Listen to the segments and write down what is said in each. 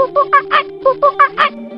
呜呜啊啊呜呜啊啊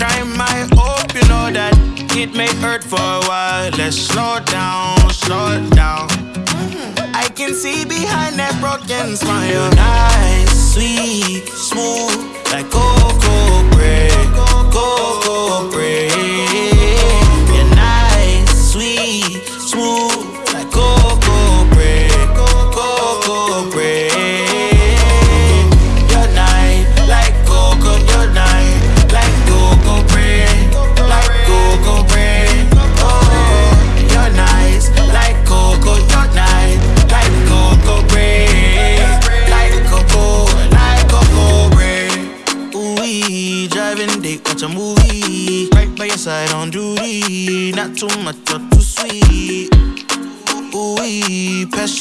climb my hope, you know that it may hurt for a while. Let's slow down, slow down. I can see behind that broken smile. You're Nice, sweet, smooth, like cocoa bread, cocoa bread.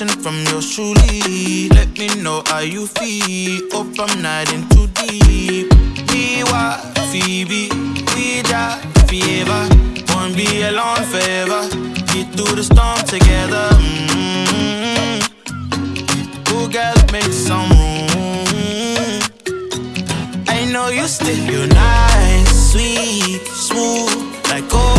attention from yours truly. Let me know how you feel. Hope I'm not in too deep. Biwa, Phoebe, Ouija, Fever. Won't be alone forever. Get through the storm together. Mm -hmm. Cool girls make some room. I know you still. You're nice, sweet, smooth, like gold.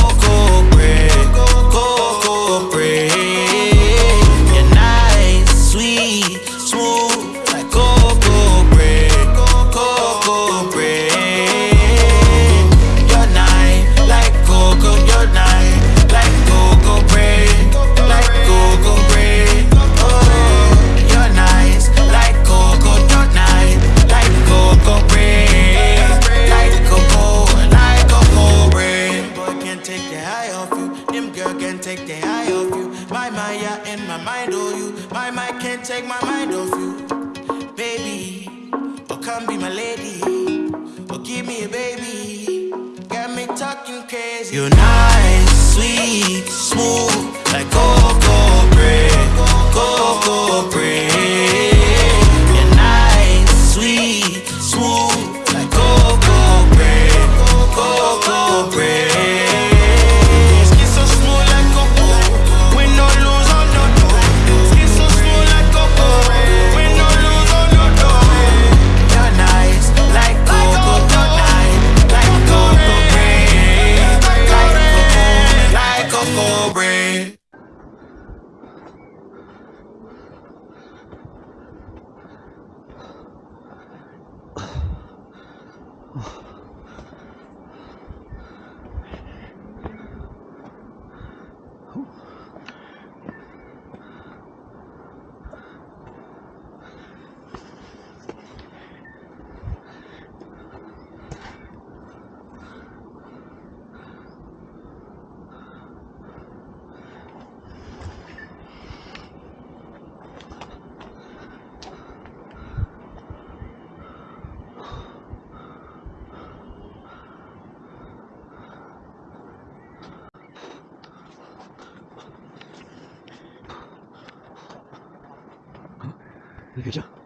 you now 你个叫这样。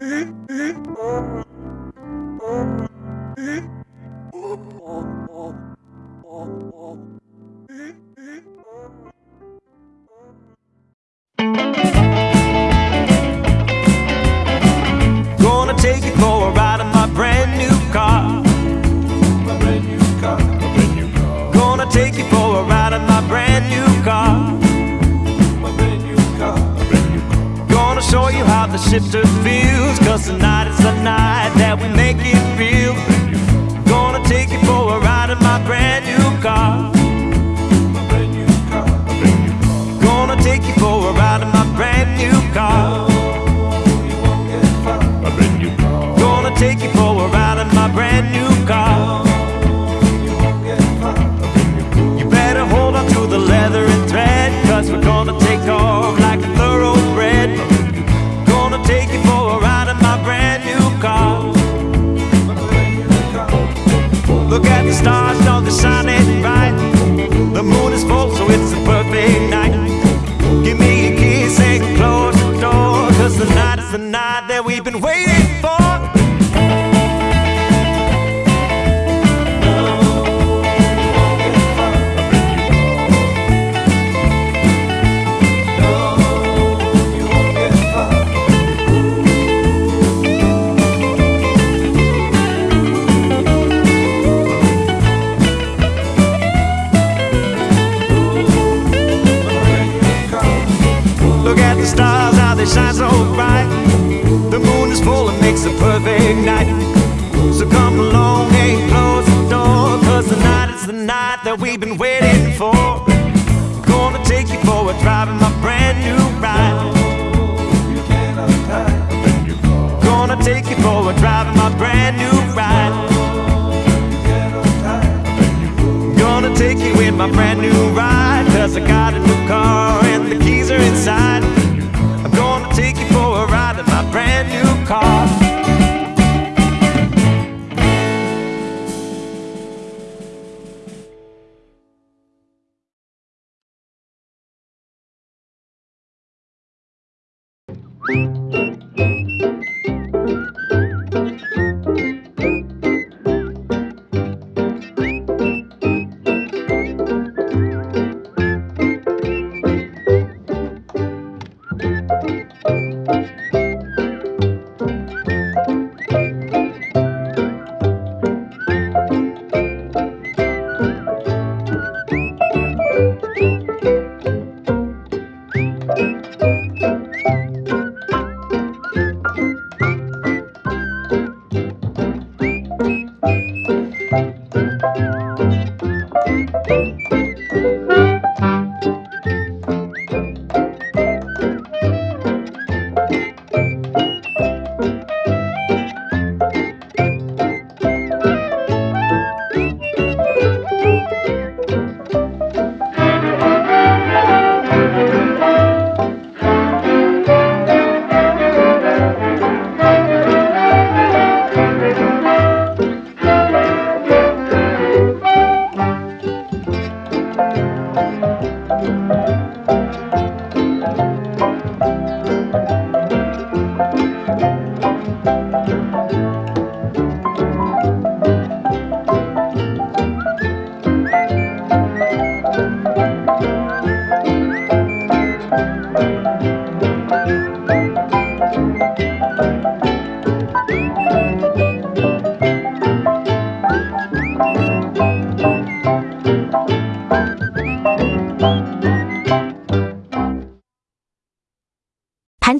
Oh, oh, oh, oh. Shifter feels. Cause tonight is the night that we stars, how they shine so bright. The moon is full and makes a perfect night. So come along and close the door, cause the night is the night that we've been waiting for. Gonna take you for a drive in my brand new ride. Gonna take you for a drive in my brand new ride. Gonna take you in my brand new ride, cause I got a new car and the keys are inside. Car. “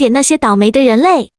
那些倒霉的人类”。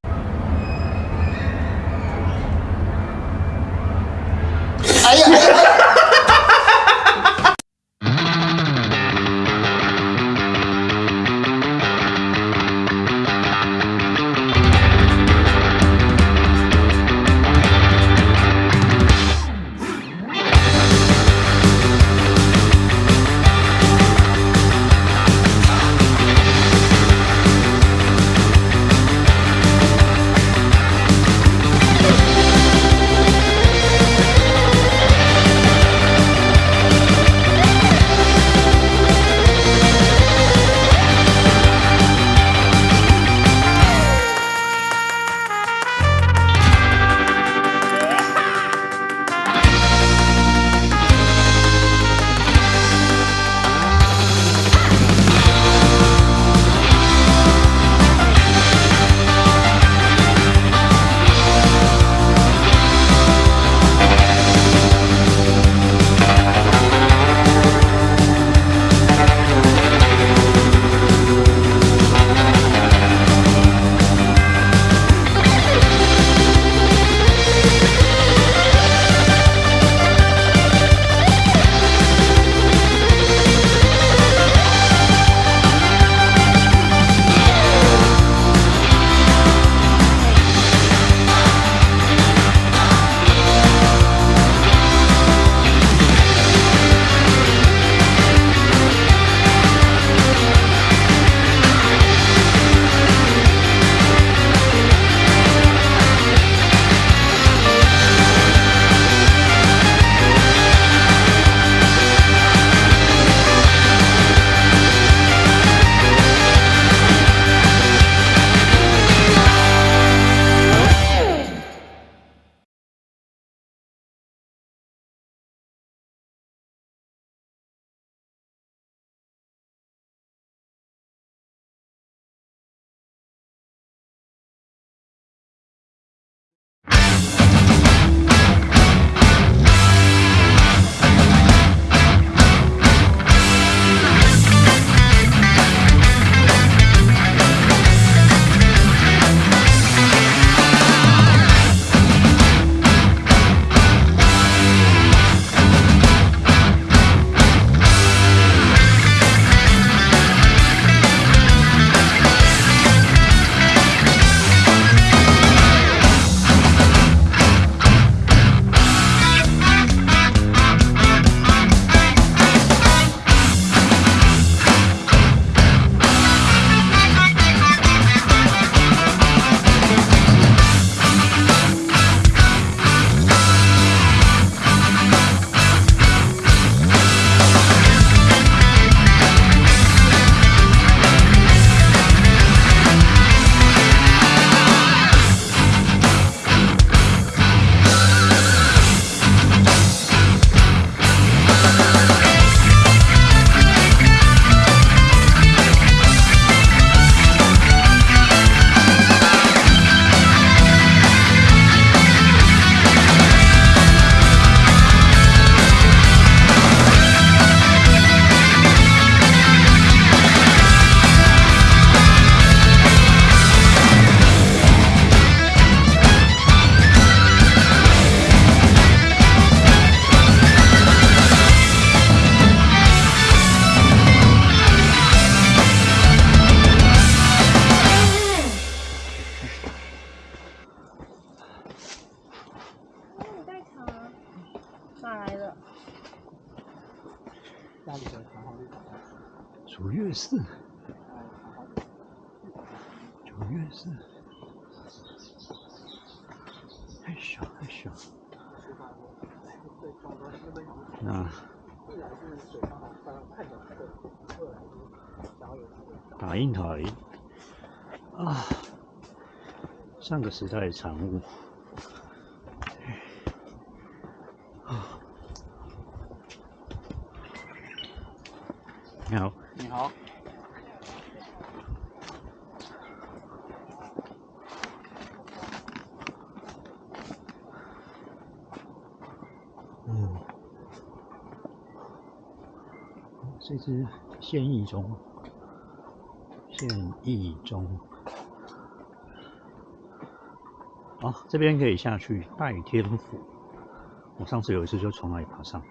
太小太小。那打印台啊，上个时代的产物。你好，你好，是现役中，现役中。好，这边可以下去拜天府。我上次有一次就从那里爬上来，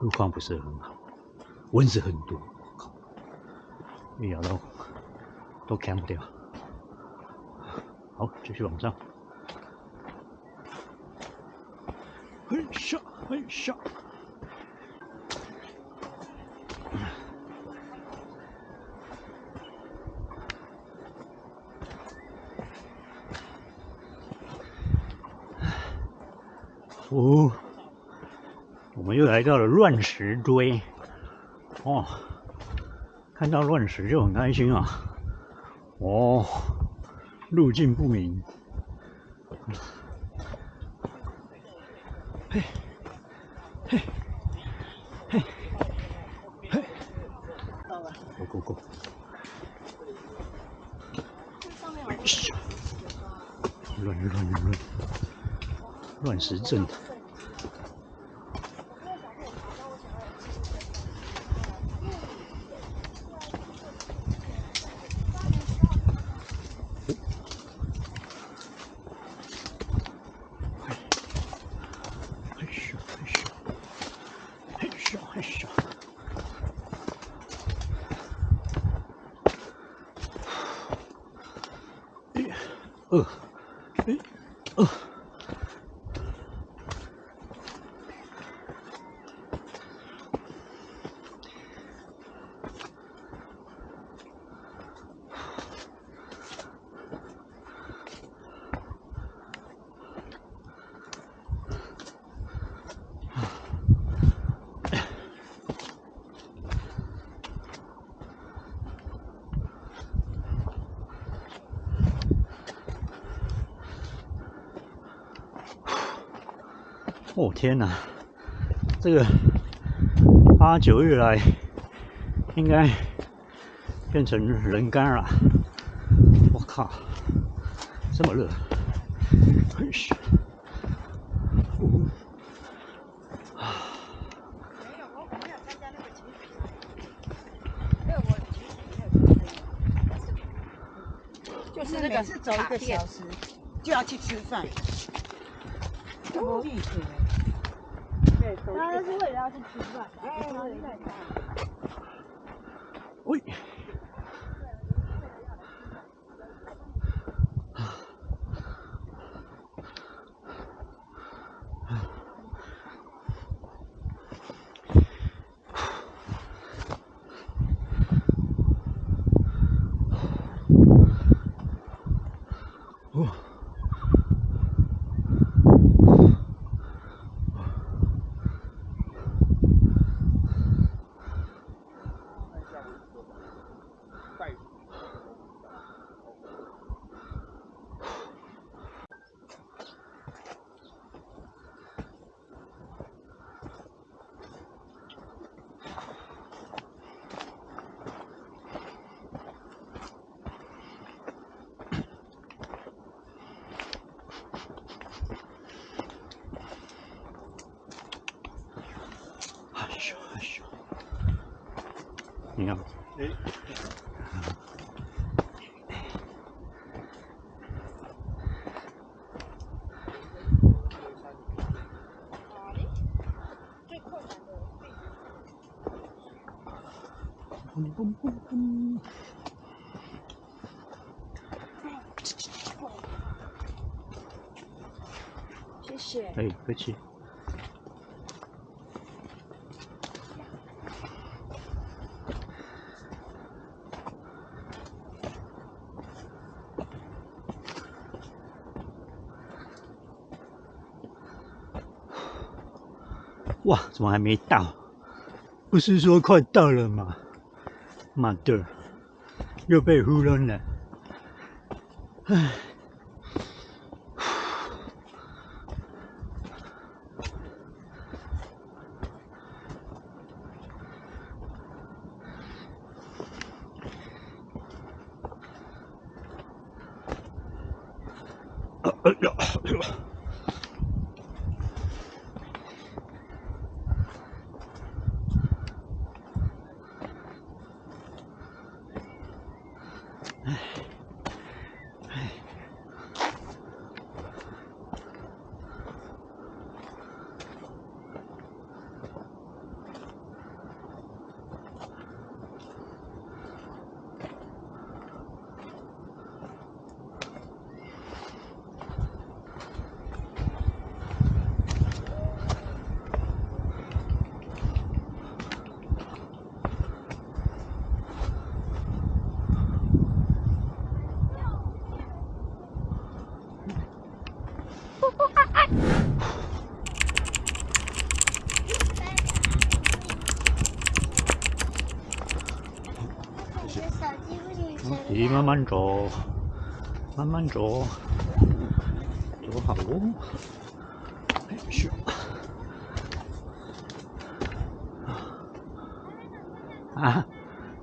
路况不是很好，蚊子很多，靠，一咬到都砍不掉。好，继续往上。嘿咻，嘿咻。来到了乱石堆。哦，看到乱石就很开心啊。哦，路径不明。嘿，嘿，嘿，嘿，go go go！乱乱乱乱，乱石阵。嘿咻嘿咻，嘿咻嘿咻。一、二、一、二。哦天哪，这个八九月来应该变成人干了。我靠，这么热！啊，就是那个走一个小时就要去吃饭，无意思。对，走他是为了要去吃饭，哎，喂，谢。哎，客气。哇，怎么还没到？不是说快到了吗？妈的，又被糊弄了。唉。走，走好路。没事。啊，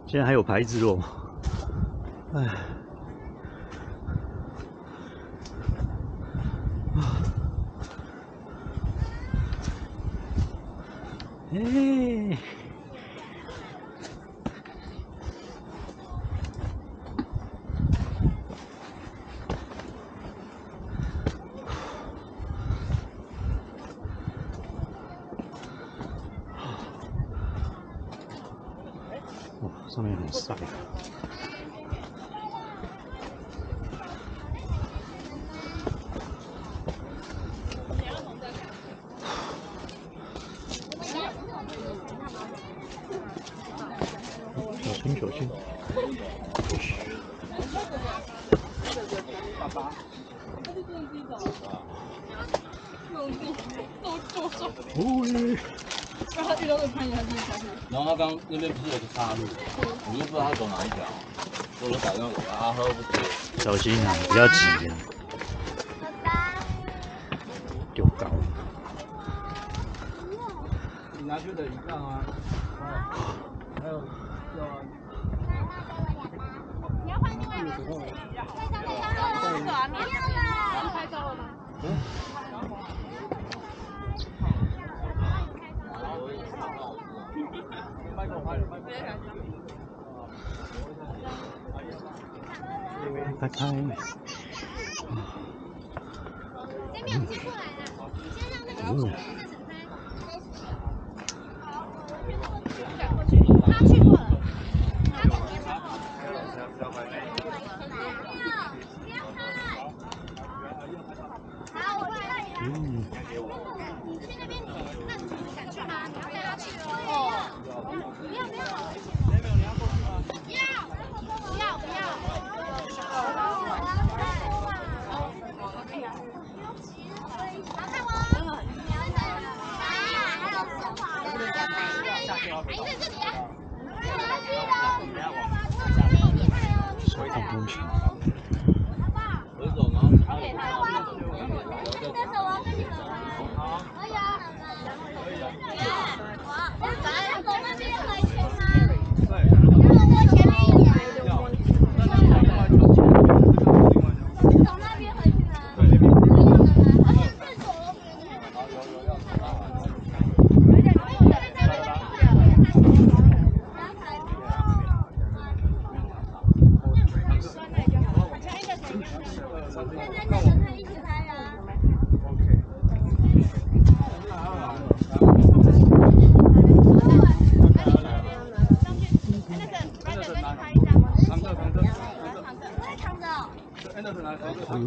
竟然还有牌子哦！哎，哎。那边不是有个岔路，我就不知道他走哪一条，我打改话给他，他说不接。小心啊，比较急。你给先过来啦你先让那个老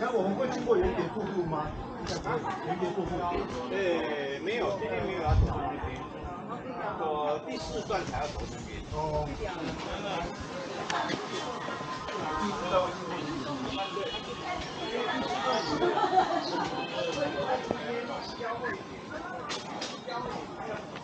那我们会经过原点速度吗？原点速度？哎，没有，今天没有要，走原点。我第四段才要走原点。哦。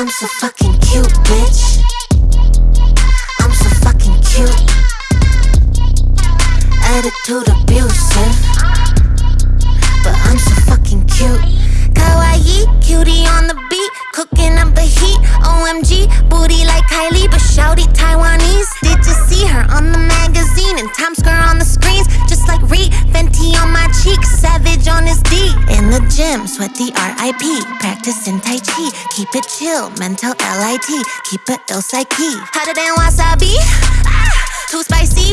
I'm so fucking cute, bitch. I'm so fucking cute. Attitude abusive. But I'm so fucking cute. Kawaii, cutie on the beat, cooking up the heat. OMG, booty like Kylie, but shouty Taiwanese. See her on the magazine and Times Square on the screens? Just like Reed, Fenty on my cheek, Savage on his D. In the gym, sweat the RIP, practicing Tai Chi. Keep it chill, mental LIT, keep it ill psyche. Hotter than wasabi, ah, too spicy.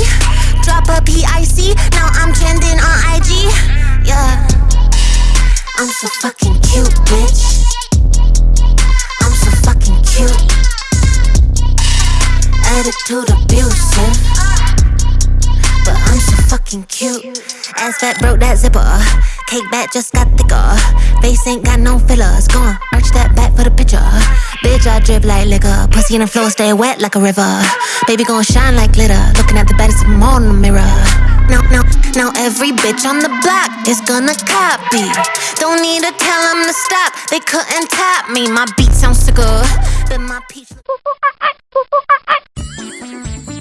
Drop a PIC, now I'm trending on IG. Yeah. I'm so fucking cute, bitch. I'm so fucking cute. Attitude abusive. But I'm so fucking cute. Ass fat broke that zipper. Uh, cake back just got thicker. Face ain't got no fillers. Go on, arch that back for the picture. Bitch, I drip like liquor. Pussy in the floor, stay wet like a river. Baby gon' shine like glitter. Looking at the baddest of 'em all in the mirror. Now, now, now every bitch on the block is gonna copy. Don't need to tell 'em to stop. They couldn't top me. My beat sounds sicker than my peach.